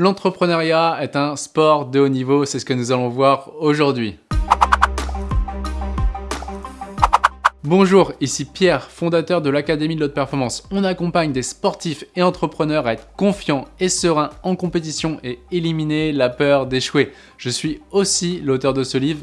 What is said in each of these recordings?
L'entrepreneuriat est un sport de haut niveau, c'est ce que nous allons voir aujourd'hui. Bonjour, ici Pierre, fondateur de l'Académie de l'Haute Performance. On accompagne des sportifs et entrepreneurs à être confiants et sereins en compétition et éliminer la peur d'échouer. Je suis aussi l'auteur de ce livre,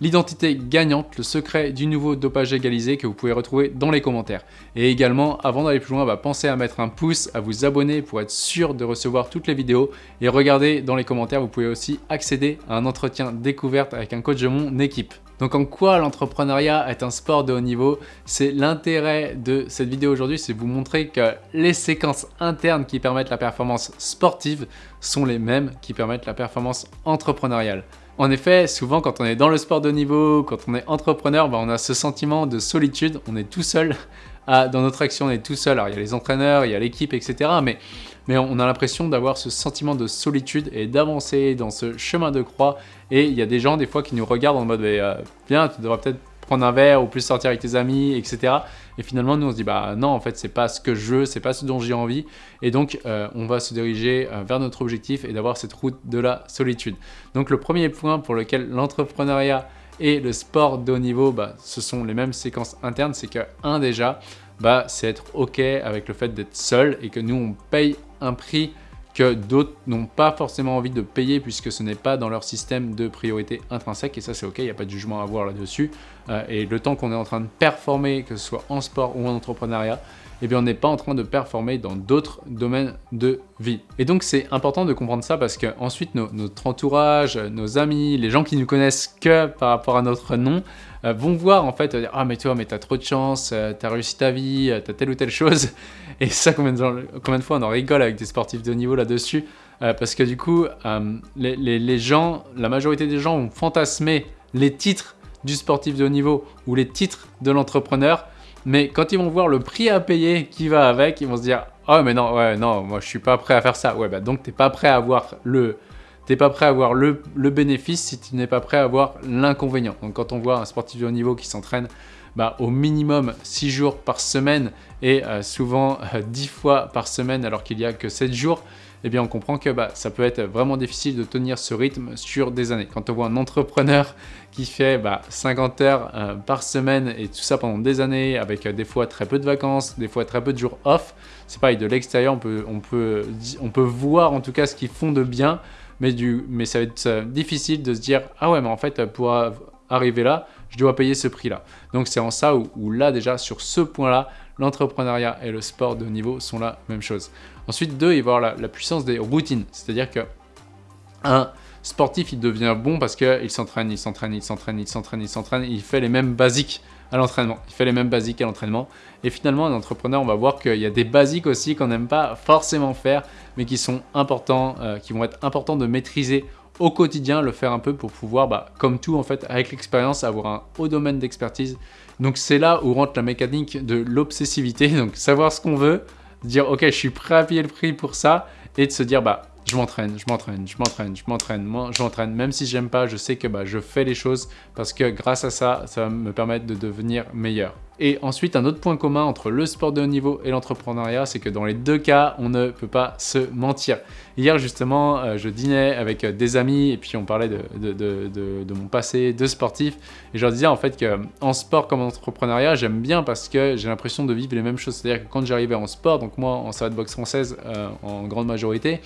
L'identité gagnante, le secret du nouveau dopage égalisé que vous pouvez retrouver dans les commentaires. Et également, avant d'aller plus loin, bah, pensez à mettre un pouce, à vous abonner pour être sûr de recevoir toutes les vidéos. Et regardez dans les commentaires, vous pouvez aussi accéder à un entretien découverte avec un coach de mon équipe. Donc en quoi l'entrepreneuriat est un sport de haut niveau? C'est l'intérêt de cette vidéo aujourd'hui, c'est vous montrer que les séquences internes qui permettent la performance sportive sont les mêmes qui permettent la performance entrepreneuriale. En effet, souvent quand on est dans le sport de niveau, quand on est entrepreneur, bah, on a ce sentiment de solitude, on est tout seul dans notre action, on est tout seul. Alors il y a les entraîneurs, il y a l'équipe, etc. Mais, on a l'impression d'avoir ce sentiment de solitude et d'avancer dans ce chemin de croix. Et il y a des gens des fois qui nous regardent en mode euh, Viens, tu devrais peut-être prendre un verre ou plus sortir avec tes amis, etc. Et finalement, nous, on se dit, bah non, en fait, c'est pas ce que je veux, c'est pas ce dont j'ai envie. Et donc, euh, on va se diriger euh, vers notre objectif et d'avoir cette route de la solitude. Donc, le premier point pour lequel l'entrepreneuriat et le sport de haut niveau, bah, ce sont les mêmes séquences internes, c'est que, un déjà, bah, c'est être OK avec le fait d'être seul et que nous, on paye un prix que d'autres n'ont pas forcément envie de payer puisque ce n'est pas dans leur système de priorité intrinsèque et ça c'est ok, il n'y a pas de jugement à avoir là-dessus. Euh, et le temps qu'on est en train de performer, que ce soit en sport ou en entrepreneuriat, eh bien on n'est pas en train de performer dans d'autres domaines de vie. Et donc c'est important de comprendre ça parce que ensuite notre entourage, nos amis, les gens qui nous connaissent que par rapport à notre nom, euh, vont voir en fait, ah mais toi mais t'as trop de chance, euh, t'as réussi ta vie, t'as telle ou telle chose. Et ça combien de, combien de fois on en rigole avec des sportifs de haut niveau là-dessus parce que du coup les, les gens, la majorité des gens ont fantasmé les titres du sportif de haut niveau ou les titres de l'entrepreneur, mais quand ils vont voir le prix à payer qui va avec, ils vont se dire « Oh mais non, ouais, non, moi je suis pas prêt à faire ça. » Ouais, bah donc t'es pas prêt à avoir le... T'es pas prêt à avoir le, bénéfice si tu n'es pas prêt à avoir l'inconvénient. Donc quand on voit un sportif de haut niveau qui s'entraîne bah, au minimum 6 jours par semaine et euh, souvent 10 euh, fois par semaine alors qu'il n'y a que 7 jours, eh bien on comprend que bah, ça peut être vraiment difficile de tenir ce rythme sur des années. Quand on voit un entrepreneur qui fait 50 bah, heures euh, par semaine et tout ça pendant des années avec euh, des fois très peu de vacances, des fois très peu de jours off, c'est pareil, de l'extérieur on peut, on, peut, on peut voir en tout cas ce qu'ils font de bien, mais, du, mais ça va être euh, difficile de se dire « Ah ouais, mais en fait, pour arriver là, je dois payer ce prix-là. » Donc c'est en ça où, où là déjà, sur ce point-là, l'entrepreneuriat et le sport de haut niveau sont la même chose. Ensuite, deux, il va y avoir la, puissance des routines. C'est-à-dire que un sportif, il devient bon parce qu'il s'entraîne, il s'entraîne, il s'entraîne, il s'entraîne, il s'entraîne, il fait les mêmes basiques à l'entraînement. Il fait les mêmes basiques à l'entraînement. Et finalement, un entrepreneur, on va voir qu'il y a des basiques aussi qu'on n'aime pas forcément faire, mais qui sont importants, euh, qui vont être importants de maîtriser au quotidien, le faire un peu pour pouvoir, bah, comme tout en fait, avec l'expérience, avoir un haut domaine d'expertise. Donc c'est là où rentre la mécanique de l'obsessivité, donc savoir ce qu'on veut, dire ok je suis prêt à payer le prix pour ça, et de se dire bah je m'entraîne, je m'entraîne, je m'entraîne, je m'entraîne, je m'entraîne. Même si j'aime pas, je sais que bah, je fais les choses parce que grâce à ça, ça va me permettre de devenir meilleur. Et ensuite, un autre point commun entre le sport de haut niveau et l'entrepreneuriat, c'est que dans les deux cas, on ne peut pas se mentir. Hier, justement, euh, je dînais avec euh, des amis et puis on parlait de, de, mon passé de sportif. Et je leur disais en fait qu'en sport comme en entrepreneuriat, j'aime bien parce que j'ai l'impression de vivre les mêmes choses. C'est-à-dire que quand j'arrivais en sport, donc moi en salle de boxe française euh, en grande majorité,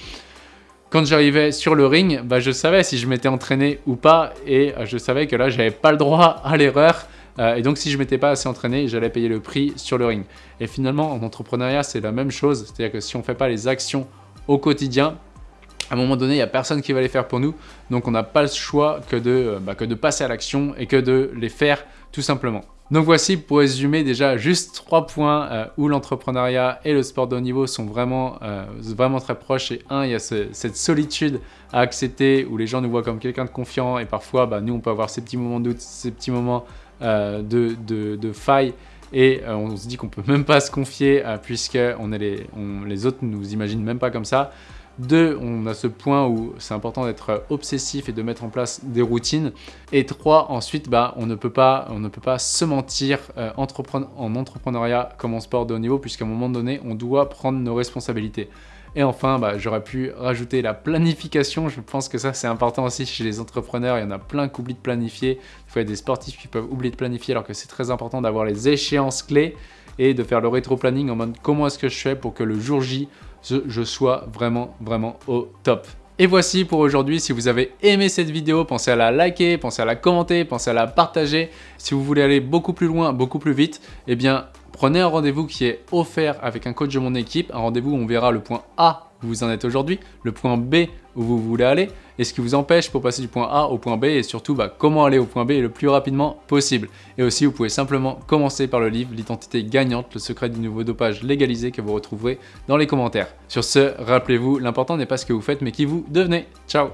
quand j'arrivais sur le ring, bah, je savais si je m'étais entraîné ou pas et je savais que là, j'avais pas le droit à l'erreur. Euh, et donc, si je m'étais pas assez entraîné, j'allais payer le prix sur le ring. Et finalement, en entrepreneuriat, c'est la même chose. C'est-à-dire que si on ne fait pas les actions au quotidien, à un moment donné, il n'y a personne qui va les faire pour nous. Donc, on n'a pas le choix que de, euh, bah, que de passer à l'action et que de les faire tout simplement. Donc voici pour résumer déjà juste trois points euh, où l'entrepreneuriat et le sport de haut niveau sont vraiment, vraiment très proches. Et un, il y a cette solitude à accepter où les gens nous voient comme quelqu'un de confiant et parfois bah, nous on peut avoir ces petits moments de doute, ces petits moments euh, de, failles et euh, on se dit qu'on peut même pas se confier euh, puisque on les, les autres nous imaginent même pas comme ça. Deux, on a ce point où c'est important d'être obsessif et de mettre en place des routines. Et trois, ensuite, bah, on, ne peut pas, on ne peut pas se mentir en entrepreneuriat comme en sport de haut niveau, puisqu'à un moment donné, on doit prendre nos responsabilités. Et enfin, bah, j'aurais pu rajouter la planification. Je pense que ça, c'est important aussi chez les entrepreneurs. Il y en a plein qui oublient de planifier. Il faut y a des sportifs qui peuvent oublier de planifier alors que c'est très important d'avoir les échéances clés et de faire le rétro-planning en mode comment est-ce que je fais pour que le jour J, je sois vraiment, vraiment au top. Et voici pour aujourd'hui, si vous avez aimé cette vidéo, pensez à la liker, pensez à la commenter, pensez à la partager. Si vous voulez aller beaucoup plus loin, beaucoup plus vite, eh bien prenez un rendez-vous qui est offert avec un coach de mon équipe, un rendez-vous où on verra le point A où vous en êtes aujourd'hui, le point B où vous voulez aller, et ce qui vous empêche pour passer du point A au point B, et surtout bah, comment aller au point B le plus rapidement possible. Et aussi, vous pouvez simplement commencer par le livre L'identité gagnante, le secret du nouveau dopage légalisé que vous retrouverez dans les commentaires. Sur ce, rappelez-vous, l'important n'est pas ce que vous faites, mais qui vous devenez. Ciao